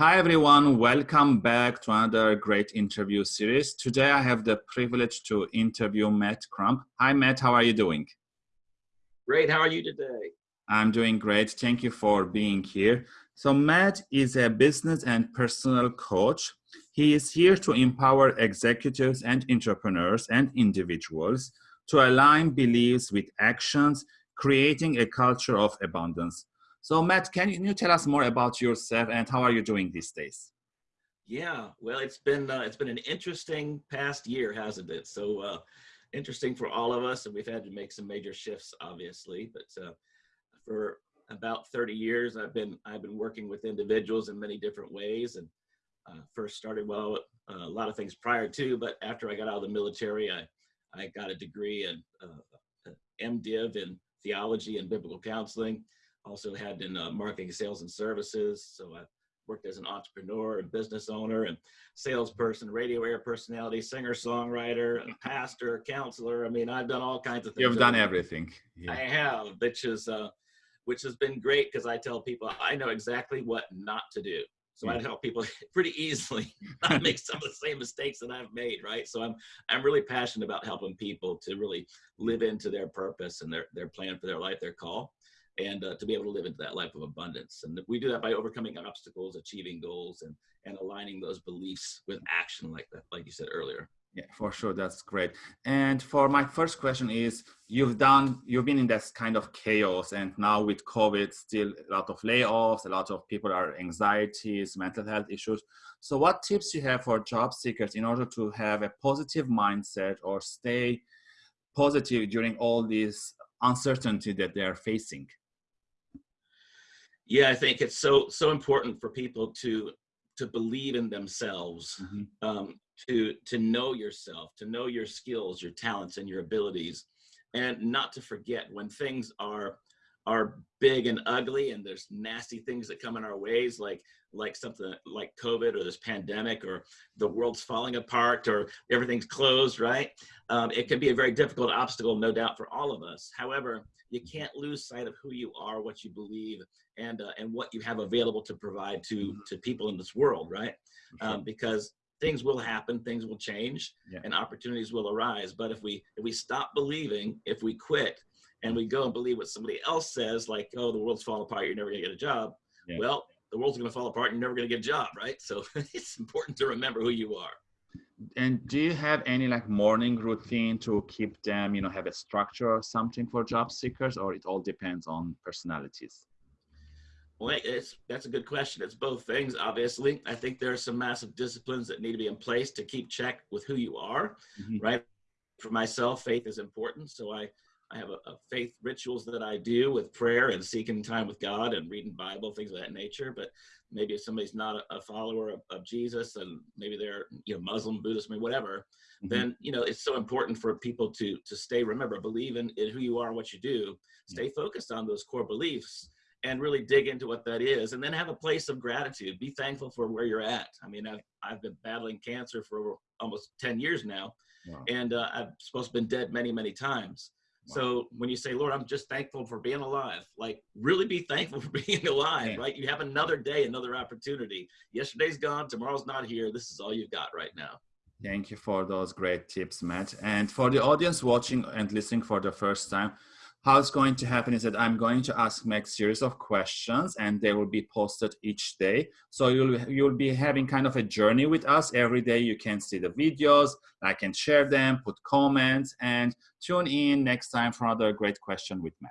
Hi everyone, welcome back to another great interview series. Today I have the privilege to interview Matt Crump. Hi Matt, how are you doing? Great, how are you today? I'm doing great, thank you for being here. So Matt is a business and personal coach. He is here to empower executives and entrepreneurs and individuals to align beliefs with actions, creating a culture of abundance. So Matt, can you tell us more about yourself and how are you doing these days? Yeah, well, it's been uh, it's been an interesting past year, hasn't it? So uh, interesting for all of us, and we've had to make some major shifts, obviously. But uh, for about 30 years, I've been I've been working with individuals in many different ways, and uh, first started well uh, a lot of things prior to, but after I got out of the military, I I got a degree in uh, MDiv in theology and biblical counseling also had in uh, marketing, sales, and services. So I worked as an entrepreneur and business owner and salesperson, radio air personality, singer, songwriter, pastor, counselor. I mean, I've done all kinds of things. You've done everything. Yeah. I have, which is uh, which has been great because I tell people I know exactly what not to do. So I help people pretty easily not make some of the same mistakes that I've made, right? So I'm I'm really passionate about helping people to really live into their purpose and their their plan for their life, their call and uh, to be able to live into that life of abundance. And we do that by overcoming obstacles, achieving goals, and and aligning those beliefs with action, like that, like you said earlier. Yeah, for sure, that's great. And for my first question is, you've done, you've been in this kind of chaos, and now with COVID, still a lot of layoffs, a lot of people are anxieties, mental health issues. So, what tips you have for job seekers in order to have a positive mindset or stay positive during all this uncertainty that they are facing? Yeah i think it's so so important for people to to believe in themselves mm-hmm. um, to to know yourself to know your skills your talents and your abilities and not to forget when things are are big and ugly and there's nasty things that come in our ways like like something like covid or this pandemic or the world's falling apart or everything's closed right um, it can be a very difficult obstacle no doubt for all of us however you can't lose sight of who you are, what you believe, and uh, and what you have available to provide to mm-hmm. to people in this world, right? Um, because things will happen, things will change, yeah. and opportunities will arise. But if we if we stop believing, if we quit, and we go and believe what somebody else says, like, oh, the world's falling apart, you're never gonna get a job. Yeah. Well, the world's gonna fall apart, and you're never gonna get a job, right? So it's important to remember who you are and do you have any like morning routine to keep them you know have a structure or something for job seekers or it all depends on personalities well it's that's a good question it's both things obviously i think there are some massive disciplines that need to be in place to keep check with who you are mm-hmm. right for myself faith is important so i I have a, a, faith rituals that I do with prayer and seeking time with God and reading Bible, things of that nature. But maybe if somebody's not a, a follower of, of, Jesus and maybe they're you know Muslim, Buddhist, I mean, whatever, mm-hmm. then you know it's so important for people to to stay remember believe in, in who you are and what you do. Stay mm-hmm. focused on those core beliefs and really dig into what that is, and then have a place of gratitude. Be thankful for where you're at. I mean, I've I've been battling cancer for almost ten years now, wow. and uh, I've supposed to been dead many many times so when you say, Lord, I'm just thankful for being alive, like really be thankful for being alive, right? You have another day, another opportunity. Yesterday's gone, tomorrow's not here. This is all you've got right now. Thank you for those great tips, Matt. And for the audience watching and listening for the first time, how it's going to happen is that I'm going to ask Max series of questions and they will be posted each day. So you'll, you'll be having kind of a journey with us every day. You can see the videos, I can share them, put comments and tune in next time for another great question with Matt.